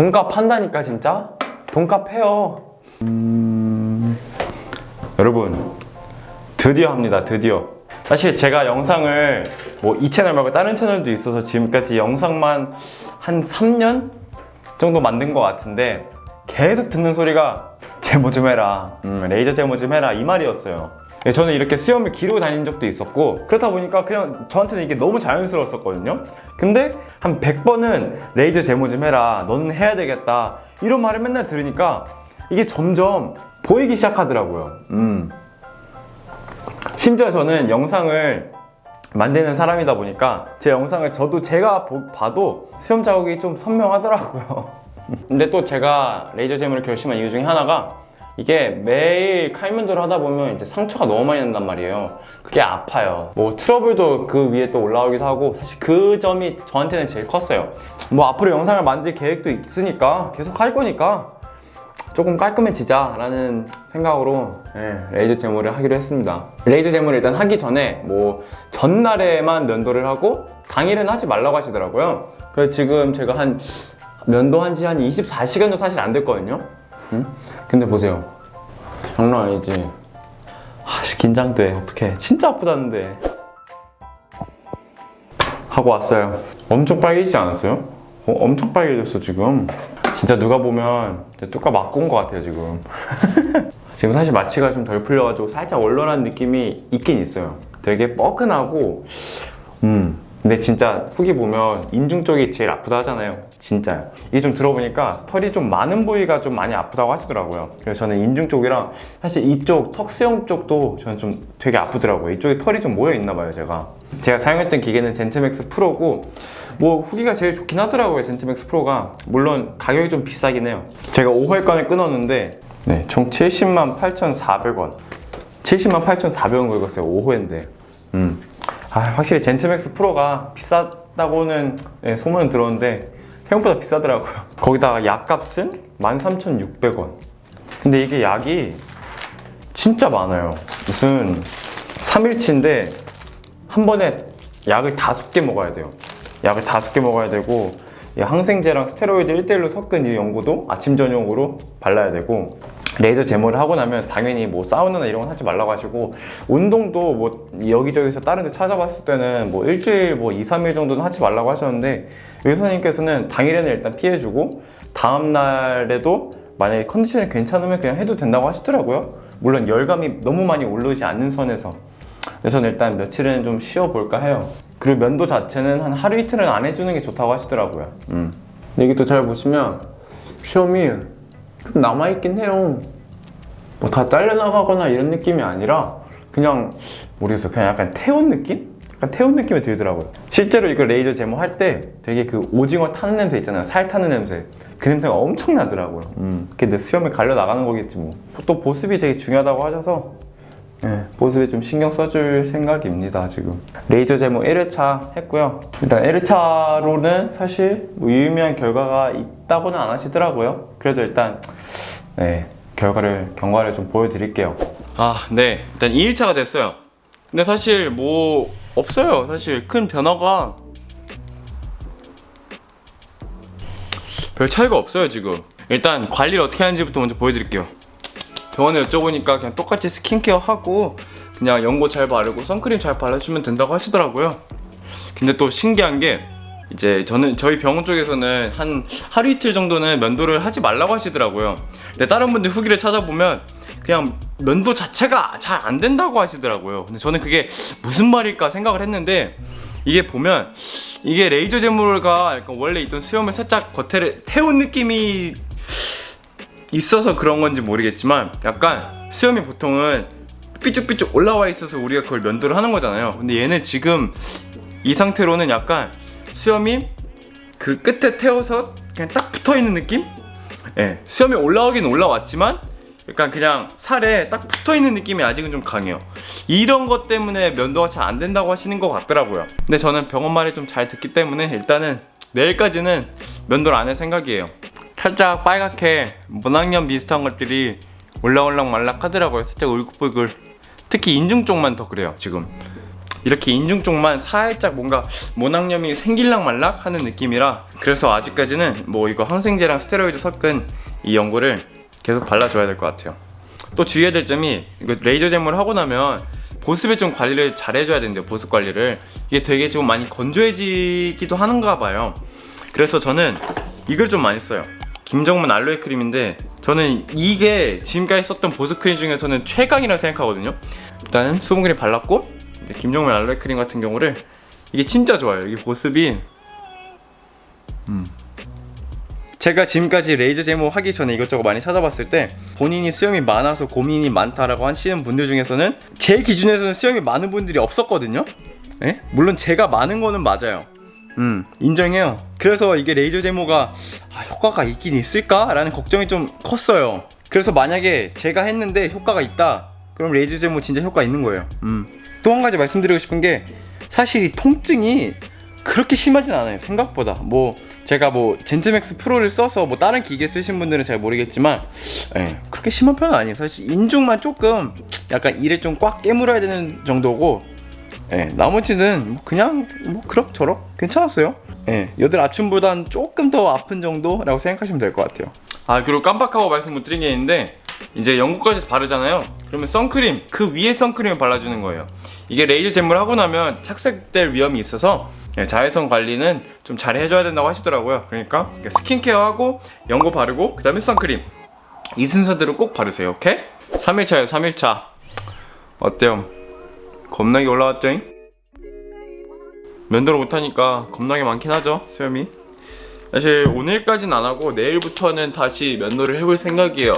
돈값 한다니까 진짜? 돈값 해요. 음... 여러분 드디어 합니다 드디어. 사실 제가 영상을 뭐 이 채널 말고 다른 채널도 있어서 지금까지 영상만 한 3년 정도 만든 것 같은데 계속 듣는 소리가 제모 좀 해라 음, 레이저 제모 좀 해라 이 말이었어요 예, 저는 이렇게 수염을 기르고 다닌 적도 있었고 그렇다 보니까 그냥 저한테는 이게 너무 자연스러웠었거든요. 근데 한 100번은 레이저 제모 좀 해라 너는 해야 되겠다 이런 말을 맨날 들으니까 이게 점점 보이기 시작하더라고요. 음. 심지어 저는 영상을 만드는 사람이다 보니까 제 영상을 저도 제가 보- 봐도 수염 자국이 좀 선명하더라고요. 근데 또 제가 레이저 제모를 결심한 이유 중에 하나가 이게 매일 칼면도를 하다 보면 이제 상처가 너무 많이 난단 말이에요. 그게 아파요. 뭐 트러블도 그 위에 또 올라오기도 하고 사실 그 점이 저한테는 제일 컸어요. 뭐 앞으로 영상을 만들 계획도 있으니까 계속 할 거니까 조금 깔끔해지자 라는 생각으로 예, 레이저 제모를 하기로 했습니다. 레이저 제모를 일단 하기 전에 뭐 전날에만 면도를 하고 당일은 하지 말라고 하시더라고요. 그래서 지금 제가 한 면도한 지 한 24시간도 사실 안 됐거든요. 응? 근데 보세요. 장난 아니지. 아씨 긴장돼. 어떡해. 진짜 아프다는데. 하고 왔어요. 엄청 빨개지지 않았어요? 어, 엄청 빨개졌어 지금. 진짜 누가 보면 뚜까 맞고 온 것 같아요 지금. 지금 사실 마취가 좀 덜 풀려가지고 살짝 얼얼한 느낌이 있긴 있어요. 되게 뻐근하고 음 근데 진짜 후기 보면 인중 쪽이 제일 아프다 하잖아요. 진짜요. 이게 좀 들어보니까 털이 좀 많은 부위가 좀 많이 아프다고 하시더라고요. 그래서 저는 인중 쪽이랑 사실 이쪽 턱 수염 쪽도 저는 좀 되게 아프더라고요. 이쪽에 털이 좀 모여 있나 봐요 제가. 제가 사용했던 기계는 젠트맥스 프로고 뭐 후기가 제일 좋긴 하더라고요 젠트맥스 프로가. 물론 가격이 좀 비싸긴 해요. 제가 5회권을 끊었는데 네, 총 70만 8,400원. 70만 8,400원 긁었어요 5회인데. 음. 아, 확실히 젠트맥스 프로가 비싸다고는 예, 소문은 들었는데 생각보다 비싸더라고요. 거기다가 약값은 13,600원. 근데 이게 약이 진짜 많아요. 무슨 3일치인데 한 번에 약을 다섯 개 먹어야 돼요. 약을 다섯 개 먹어야 되고 이 항생제랑 스테로이드 1대1로 섞은 이 연고도 아침 저녁으로 발라야 되고 레이저 제모를 하고 나면 당연히 뭐 사우나나 이런 건 하지 말라고 하시고 운동도 뭐 여기저기서 다른 데 찾아봤을 때는 뭐 일주일 뭐 2, 3일 정도는 하지 말라고 하셨는데 의사님께서는 당일에는 일단 피해주고 다음 날에도 만약에 컨디션이 괜찮으면 그냥 해도 된다고 하시더라고요. 물론 열감이 너무 많이 오르지 않는 선에서. 그래서 일단 며칠은 좀 쉬어볼까 해요 그리고 면도 자체는 한 하루 이틀은 안 해주는 게 좋다고 하시더라고요. 음. 근데 또잘 보시면 시험이 좀 남아있긴 해요. 뭐 다 잘려나가거나 이런 느낌이 아니라 그냥 모르겠어요. 그냥 약간 태운 느낌? 약간 태운 느낌이 들더라고요. 실제로 이거 레이저 제모 할 때 되게 그 오징어 타는 냄새 있잖아요. 살 타는 냄새. 그 냄새가 엄청 나더라고요. 음. 내 수염을 갈려 나가는 거겠지 뭐또 보습이 되게 중요하다고 하셔서 네, 보습에 좀 신경 써줄 생각입니다 지금. 레이저 제모 1회차 했고요. 일단 1회차로는 사실 뭐 유의미한 결과가 있다고는 안 하시더라고요. 그래도 일단 네, 결과를 경과를 좀 보여드릴게요. 아네. 일단 2일차가 됐어요. 근데 사실 뭐 없어요. 사실 큰 변화가 별 차이가 없어요 지금. 일단 관리를 어떻게 하는지부터 먼저 보여드릴게요 병원에 여쭤보니까 그냥 똑같이 스킨케어 하고 그냥 연고 잘 바르고 선크림 잘 발라주면 된다고 하시더라고요. 근데 또 신기한 게 이제 저는 저희 병원 쪽에서는 한 하루 이틀 정도는 면도를 하지 말라고 하시더라고요. 근데 다른 분들 후기를 찾아보면 그냥 면도 자체가 잘 안 된다고 하시더라고요. 근데 저는 그게 무슨 말일까 생각을 했는데 이게 보면 이게 레이저 제모가 원래 있던 수염을 살짝 겉에를 태운 느낌이 있어서 그런 건지 모르겠지만 약간 수염이 보통은 삐쭉삐쭉 올라와 있어서 우리가 그걸 면도를 하는 거잖아요. 근데 얘는 지금 이 상태로는 약간 수염이 그 끝에 태워서 그냥 딱 붙어 있는 느낌? 예, 수염이 올라오긴 올라왔지만 약간 그냥 살에 딱 붙어 있는 느낌이 아직은 좀 강해요. 이런 것 때문에 면도가 잘 안 된다고 하시는 것 같더라고요. 근데 저는 병원 말을 좀 잘 듣기 때문에 일단은 내일까지는 면도를 안 할 생각이에요 살짝 빨갛게 모낭염 비슷한 것들이 올랑올랑 말락 하더라고요. 살짝 울긋불긋. 특히 인중 쪽만 더 그래요 지금. 이렇게 인중 쪽만 살짝 뭔가 모낭염이 생길락 말락 하는 느낌이라 그래서 아직까지는 뭐 이거 항생제랑 스테로이드 섞은 이 연고를 계속 발라줘야 될 것 같아요. 또 주의해야 될 점이 이거 레이저 잼을 하고 나면 보습에 좀 관리를 잘 해줘야 된대요 보습 관리를. 이게 되게 좀 많이 건조해지기도 하는가 봐요. 그래서 저는 이걸 좀 많이 써요 김정문 알로에 크림인데 저는 이게 지금까지 썼던 보습 크림 중에서는 최강이라 생각하거든요. 일단은 수분크림 발랐고 이제 김정문 알로에 크림 같은 경우를 이게 진짜 좋아요. 이게 보습이. 음. 제가 지금까지 레이저 제모 하기 전에 이것저것 많이 찾아봤을 때 본인이 수염이 많아서 고민이 많다라고 하시는 분들 중에서는 제 기준에서는 수염이 많은 분들이 없었거든요. 예? 물론 제가 많은 거는 맞아요 음 인정해요 그래서 이게 레이저 제모가 아, 효과가 있긴 있을까? 라는 걱정이 좀 컸어요 그래서 만약에 제가 했는데 효과가 있다 그럼 레이저 제모 진짜 효과 있는 거예요 음. 또 한 가지 말씀드리고 싶은 게 사실 이 통증이 그렇게 심하진 않아요 생각보다 뭐 제가 뭐 젠트맥스 프로를 써서 뭐 다른 기계 쓰신 분들은 잘 모르겠지만 예, 그렇게 심한 편은 아니에요 사실 인중만 조금 약간 이를 좀 꽉 깨물어야 되는 정도고 예, 나머지는 뭐 그냥 뭐 그럭저럭 괜찮았어요. 예, 여들 아춤보단 조금 더 아픈 정도라고 생각하시면 될 것 같아요. 아 그리고 깜빡하고 말씀 못 드린 게 있는데 이제 영국까지 바르잖아요. 그러면 선크림 그 위에 선크림을 발라주는 거예요. 이게 레이저 잼을 하고 나면 착색될 위험이 있어서 예, 자외선 관리는 좀 잘 해줘야 된다고 하시더라고요. 그러니까 연고 영고 바르고 그 다음에 선크림 이 순서대로 꼭 바르세요. 오케이? 3일차예요 3일차 어때요? 겁나게 올라왔죠? 면도를 못하니까 겁나게 많긴 하죠 수염이. 사실 오늘까진 안 하고 내일부터는 다시 면도를 해볼 생각이에요.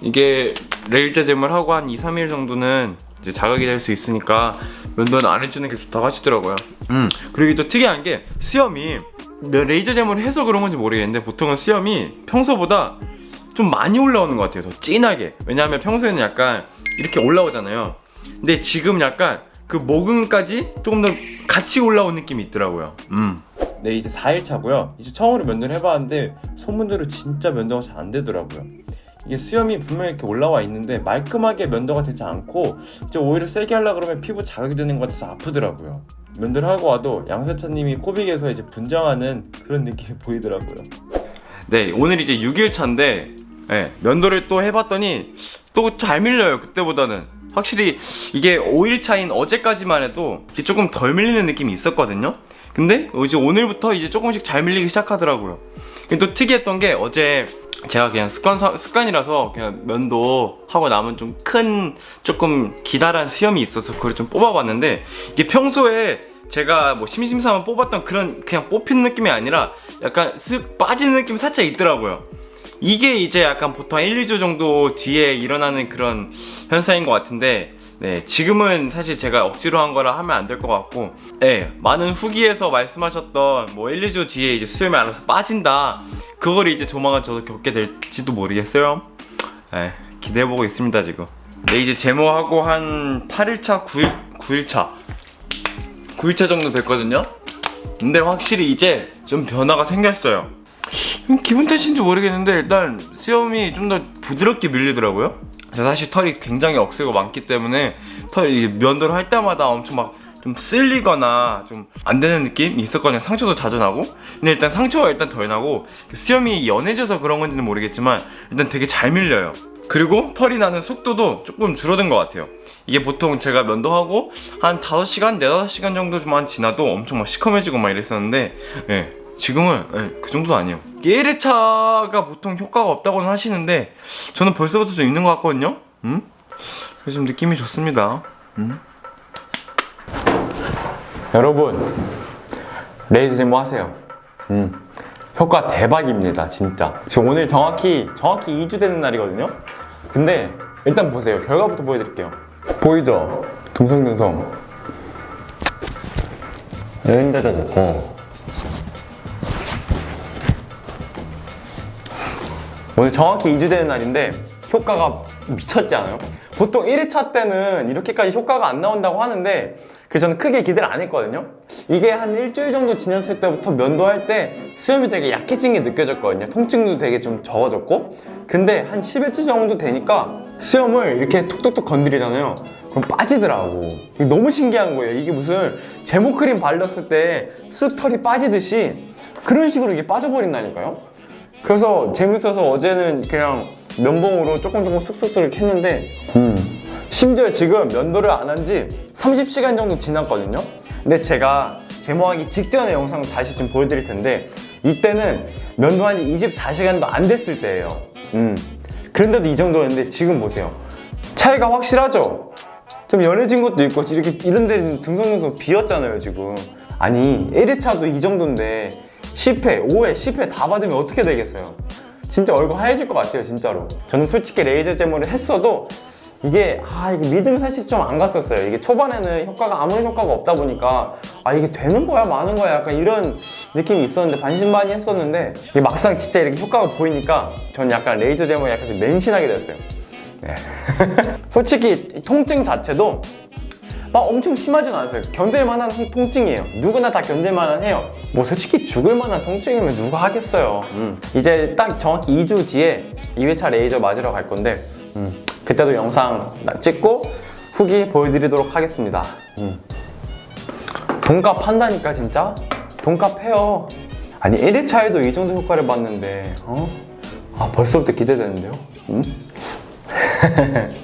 이게 레일제 잼을 하고 한 2, 3일 정도는 이제 자극이 될 수 있으니까 면도는 안 해주는 게 좋다고 하시더라고요. 음 그리고 또 특이한 게 수염이 레이저 잼을 해서 그런 건지 모르겠는데 보통은 수염이 평소보다 좀 많이 올라오는 것 같아요 더 진하게. 왜냐하면 평소에는 약간 이렇게 올라오잖아요 근데 지금 약간 그 모근까지 조금 더 같이 올라온 느낌이 있더라고요. 음. 네 이제 4일차고요. 이제 처음으로 면도를 해봤는데 소문대로 진짜 면도가 잘 안 되더라고요. 이게 수염이 분명히 이렇게 올라와 있는데 말끔하게 면도가 되지 않고 이제 오히려 세게 하려 그러면 피부 자극이 되는 것 같아서 아프더라고요. 면도를 하고 와도 양세찬님이 코빅에서 이제 분장하는 그런 느낌이 보이더라고요. 네 오늘 이제 6일차인데 네, 면도를 또 해봤더니 또 잘 밀려요 그때보다는 확실히 이게 5일 차인 어제까지만 해도 조금 덜 밀리는 느낌이 있었거든요. 근데 이제 오늘부터 이제 조금씩 잘 밀리기 시작하더라고요. 또 특이했던 게 어제 제가 그냥 습관, 습관이라서 그냥 면도 하고 남은 좀큰 조금 기다란 수염이 있어서 그걸 좀 뽑아봤는데 이게 평소에 제가 뭐 심심삼아 뽑았던 그런 그냥 뽑히는 느낌이 아니라 약간 쓱 빠지는 느낌이 살짝 있더라고요 이게 이제 약간 보통 1, 2주 정도 뒤에 일어나는 그런 현상인 것 같은데 네, 지금은 사실 제가 억지로 한 거라 하면 안 될 것 같고 네, 많은 후기에서 말씀하셨던 뭐 1, 2주 뒤에 이제 수염이 알아서 빠진다. 그걸 이제 조만간 저도 겪게 될지도 모르겠어요. 네, 기대해보고 있습니다 지금. 네 이제 제모하고 한 8일차 9일, 9일차. 9일차 정도 됐거든요? 근데 확실히 이제 좀 변화가 생겼어요 기분 탓인지 모르겠는데 일단 수염이 좀 더 부드럽게 밀리더라고요. 사실 털이 굉장히 억세고 많기 때문에 털이 면도를 할 때마다 엄청 막 좀 쓸리거나 좀 안 되는 느낌이 있었거든요. 상처도 자주 나고. 근데 일단 상처가 일단 덜 나고 수염이 연해져서 그런 건지는 모르겠지만 일단 되게 잘 밀려요. 그리고 털이 나는 속도도 조금 줄어든 것 같아요. 이게 보통 제가 면도하고 한 5시간, 4, 5시간 정도만 지나도 엄청 막 시커매지고 막 이랬었는데 예, 지금은 네, 그 정도는 아니에요. 1회차가 보통 효과가 없다고는 하시는데 저는 벌써부터 좀 있는 것 같거든요? 음? 그래서 좀 느낌이 좋습니다. 음? 여러분 레이저 제모 하세요. 음. 효과 대박입니다 진짜. 지금 오늘 정확히 정확히 2주 되는 날이거든요? 근데 일단 보세요. 결과부터 보여드릴게요. 보이죠? 듬성듬성. 있고 오늘 정확히 2주 되는 날인데 효과가 미쳤지 않아요? 보통 1회차 때는 이렇게까지 효과가 안 나온다고 하는데 그래서 저는 크게 기대를 안 했거든요 이게 한 일주일 정도 지났을 때부터 면도할 때 수염이 되게 약해진 게 느껴졌거든요 통증도 되게 좀 적어졌고 근데 한 10일째 정도 되니까 수염을 이렇게 톡톡톡 건드리잖아요 그럼 빠지더라고. 너무 신기한 거예요. 이게 무슨 제모 크림 발랐을 때 쓱 털이 빠지듯이 그런 식으로 이게 빠져버린다니까요. 그래서 재밌어서 어제는 그냥 면봉으로 조금 조금 쓱쓱쓱 했는데 음. 심지어 지금 면도를 안 한 지 30시간 정도 지났거든요. 근데 제가 제모하기 직전의 영상을 다시 지금 보여드릴 텐데 이때는 면도한 지 24시간도 안 됐을 때예요. 음. 그런데도 이 정도였는데 지금 보세요. 차이가 확실하죠? 좀 연해진 것도 있고 이렇게 이런 데는 등성등성 비었잖아요 지금 아니 1회차도 이 정도인데 10회, 5회, 10회 다 받으면 어떻게 되겠어요? 진짜 얼굴 하얘질 것 같아요 진짜로. 저는 솔직히 레이저 제모를 했어도 이게 아 이게 믿음이 사실 좀 안 갔었어요. 이게 초반에는 효과가 아무런 효과가 없다 보니까 아 이게 되는 거야 마는 거야 약간 이런 느낌이 있었는데 반신반의 했었는데 이게 막상 진짜 이렇게 효과가 보이니까 전 약간 레이저 제모에 약간 좀 맹신하게 됐어요. 네. 솔직히 이 통증 자체도 막 엄청 심하진 않았어요. 견딜 만한 통- 통증이에요. 누구나 다 견딜 만한 해요. 뭐 솔직히 죽을 만한 통증이면 누가 하겠어요. 음. 이제 딱 정확히 2주 뒤에 2회차 레이저 맞으러 갈 건데 음. 그때도 영상 나- 찍고 후기 보여드리도록 하겠습니다. 음. 돈값 한다니까 진짜? 돈값 해요. 아니 1회차에도 이 정도 효과를 봤는데 어? 아 벌써부터 기대되는데요? 음?